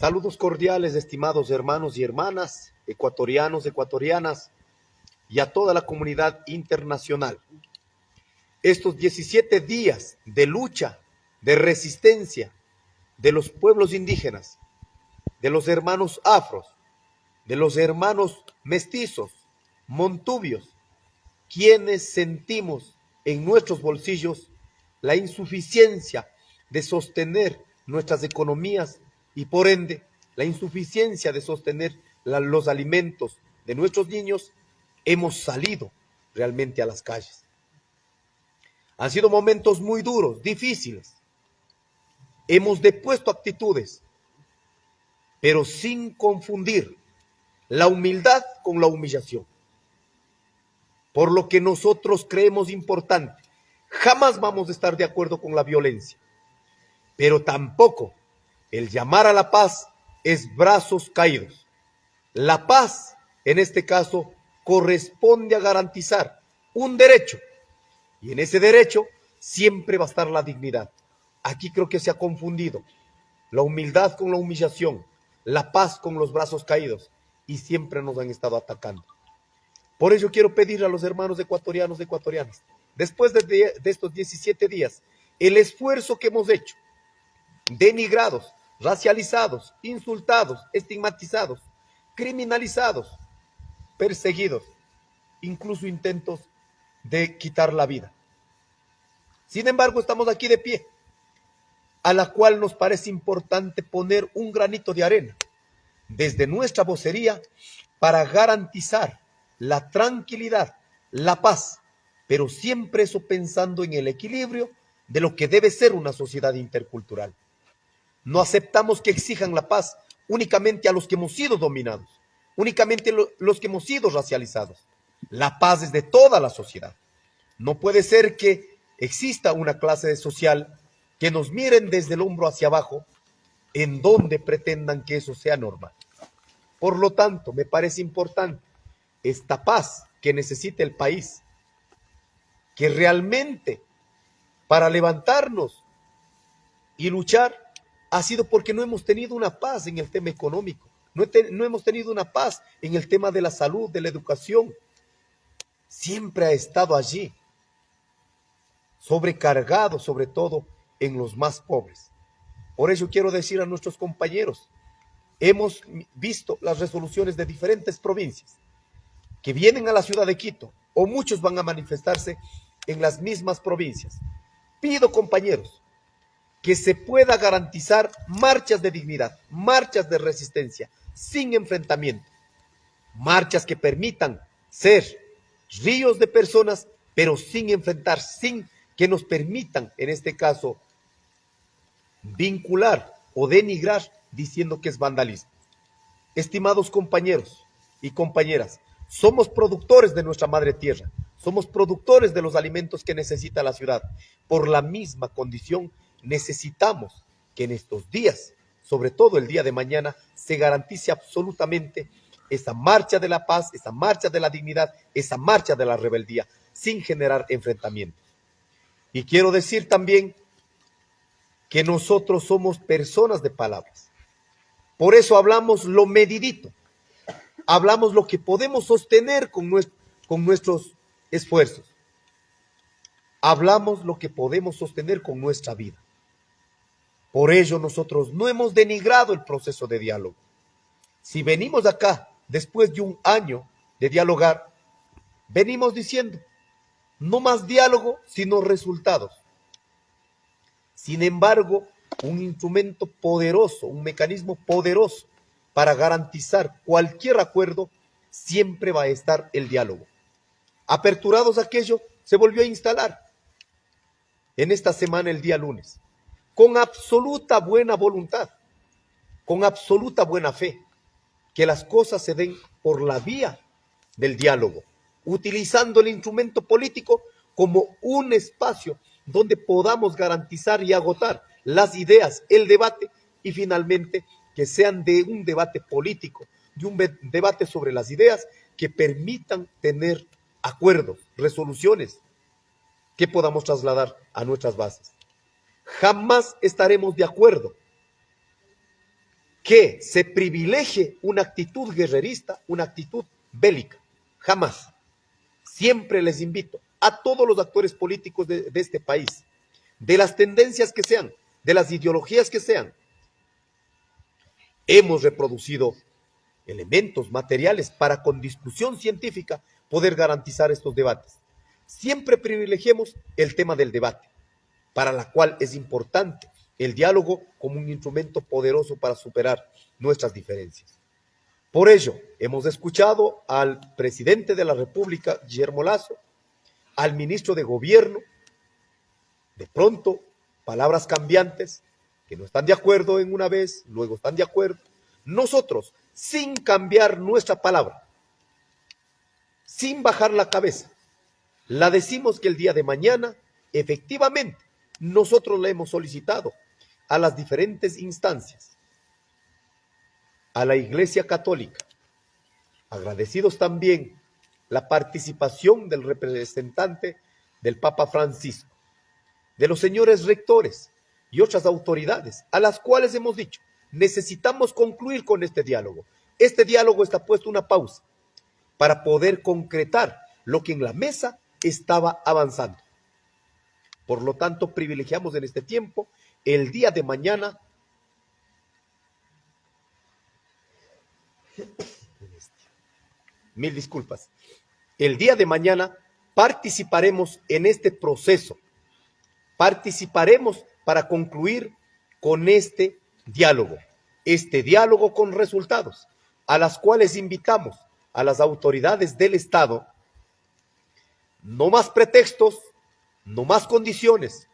Saludos cordiales, estimados hermanos y hermanas, ecuatorianos, ecuatorianas y a toda la comunidad internacional. Estos 17 días de lucha, de resistencia de los pueblos indígenas, de los hermanos afros, de los hermanos mestizos, montubios, quienes sentimos en nuestros bolsillos la insuficiencia de sostener nuestras economías y por ende la insuficiencia de sostener los alimentos de nuestros niños, hemos salido realmente a las calles. Han sido momentos muy duros, difíciles. Hemos depuesto actitudes, pero sin confundir la humildad con la humillación. Por lo que nosotros creemos importante, jamás vamos a estar de acuerdo con la violencia, pero tampoco el llamar a la paz es brazos caídos. La paz, en este caso, corresponde a garantizar un derecho. Y en ese derecho siempre va a estar la dignidad. Aquí creo que se ha confundido la humildad con la humillación, la paz con los brazos caídos y siempre nos han estado atacando. Por ello quiero pedir a los hermanos ecuatorianos ecuatorianas, después de, de estos 17 días, el esfuerzo que hemos hecho, denigrados, racializados, insultados, estigmatizados, criminalizados, perseguidos, incluso intentos de quitar la vida. Sin embargo, estamos aquí de pie, a la cual nos parece importante poner un granito de arena desde nuestra vocería para garantizar la tranquilidad, la paz, pero siempre eso pensando en el equilibrio de lo que debe ser una sociedad intercultural. No aceptamos que exijan la paz únicamente a los que hemos sido dominados, únicamente los que hemos sido racializados. La paz es de toda la sociedad. No puede ser que exista una clase social que nos miren desde el hombro hacia abajo en donde pretendan que eso sea normal. Por lo tanto, me parece importante esta paz que necesita el país, que realmente para levantarnos y luchar ha sido porque no hemos tenido una paz en el tema económico, no, hemos tenido una paz en el tema de la salud, de la educación. Siempre ha estado allí, sobrecargado sobre todo en los más pobres. Por ello quiero decir a nuestros compañeros, hemos visto las resoluciones de diferentes provincias que vienen a la ciudad de Quito o muchos van a manifestarse en las mismas provincias. Pido compañeros, que se pueda garantizar marchas de dignidad, marchas de resistencia, sin enfrentamiento, marchas que permitan ser ríos de personas, pero sin enfrentar, sin que nos permitan, en este caso, vincular o denigrar diciendo que es vandalismo. Estimados compañeros y compañeras, somos productores de nuestra madre tierra, somos productores de los alimentos que necesita la ciudad, por la misma condición necesitamos que en estos días, sobre todo el día de mañana, se garantice absolutamente esa marcha de la paz, esa marcha de la dignidad, esa marcha de la rebeldía, sin generar enfrentamientos. Y quiero decir también que nosotros somos personas de palabras. Por eso hablamos lo medidito, hablamos lo que podemos sostener con, nuestros esfuerzos, hablamos lo que podemos sostener con nuestra vida. Por ello nosotros no hemos denigrado el proceso de diálogo. Si venimos acá después de un año de dialogar, venimos diciendo, no más diálogo, sino resultados. Sin embargo, un instrumento poderoso, un mecanismo poderoso para garantizar cualquier acuerdo, siempre va a estar el diálogo. Aperturados aquello, se volvió a instalar en esta semana el día lunes con absoluta buena voluntad, con absoluta buena fe, que las cosas se den por la vía del diálogo, utilizando el instrumento político como un espacio donde podamos garantizar y agotar las ideas, el debate y finalmente que sean de un debate político, de un debate sobre las ideas que permitan tener acuerdos, resoluciones que podamos trasladar a nuestras bases jamás estaremos de acuerdo que se privilegie una actitud guerrerista, una actitud bélica. Jamás. Siempre les invito a todos los actores políticos de, este país, de las tendencias que sean, de las ideologías que sean. Hemos reproducido elementos materiales para con discusión científica poder garantizar estos debates. Siempre privilegiemos el tema del debate, para la cual es importante el diálogo como un instrumento poderoso para superar nuestras diferencias. Por ello, hemos escuchado al presidente de la República, Guillermo Lazo, al ministro de Gobierno, de pronto, palabras cambiantes, que no están de acuerdo en una vez, luego están de acuerdo. Nosotros, sin cambiar nuestra palabra, sin bajar la cabeza, la decimos que el día de mañana, efectivamente, nosotros le hemos solicitado a las diferentes instancias, a la Iglesia Católica, agradecidos también la participación del representante del Papa Francisco, de los señores rectores y otras autoridades, a las cuales hemos dicho, necesitamos concluir con este diálogo. Este diálogo está puesto una pausa para poder concretar lo que en la mesa estaba avanzando. Por lo tanto, privilegiamos en este tiempo el día de mañana mil disculpas. El día de mañana participaremos en este proceso. Participaremos para concluir con este diálogo, este diálogo con resultados, a las cuales invitamos a las autoridades del Estado, no más pretextos, no más condiciones.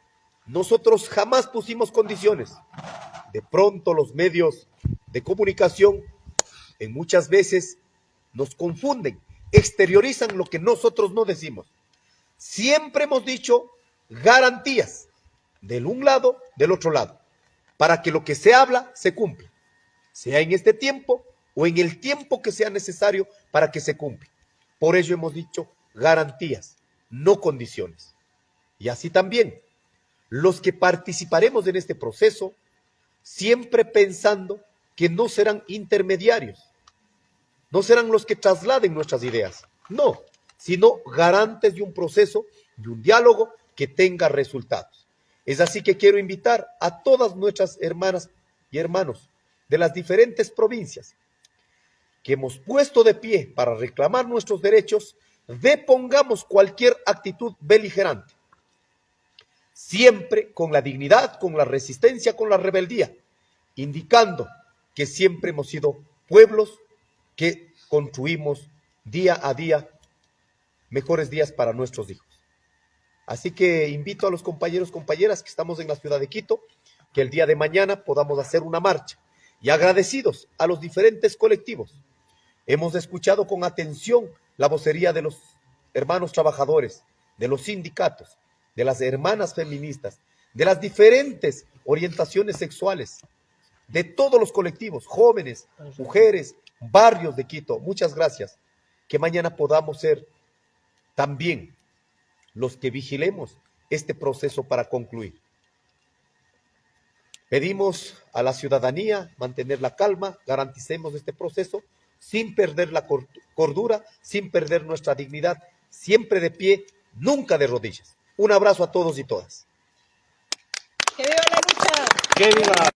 Nosotros jamás pusimos condiciones. De pronto los medios de comunicación en muchas veces nos confunden, exteriorizan lo que nosotros no decimos. Siempre hemos dicho garantías del un lado, del otro lado, para que lo que se habla se cumpla, sea en este tiempo o en el tiempo que sea necesario para que se cumpla. Por ello hemos dicho garantías, no condiciones. Y así también, los que participaremos en este proceso, siempre pensando que no serán intermediarios, no serán los que trasladen nuestras ideas, no, sino garantes de un proceso, de un diálogo que tenga resultados. Es así que quiero invitar a todas nuestras hermanas y hermanos de las diferentes provincias que hemos puesto de pie para reclamar nuestros derechos, depongamos cualquier actitud beligerante, siempre con la dignidad, con la resistencia, con la rebeldía, indicando que siempre hemos sido pueblos que construimos día a día mejores días para nuestros hijos. Así que invito a los compañeros, compañeras que estamos en la ciudad de Quito, que el día de mañana podamos hacer una marcha y agradecidos a los diferentes colectivos Hemos escuchado con atención la vocería de los hermanos trabajadores, de los sindicatos, de las hermanas feministas, de las diferentes orientaciones sexuales, de todos los colectivos, jóvenes, mujeres, barrios de Quito. Muchas gracias. Que mañana podamos ser también los que vigilemos este proceso para concluir. Pedimos a la ciudadanía mantener la calma, garanticemos este proceso sin perder la cordura, sin perder nuestra dignidad, siempre de pie, nunca de rodillas. Un abrazo a todos y todas. ¡Que viva la lucha! ¡Que viva!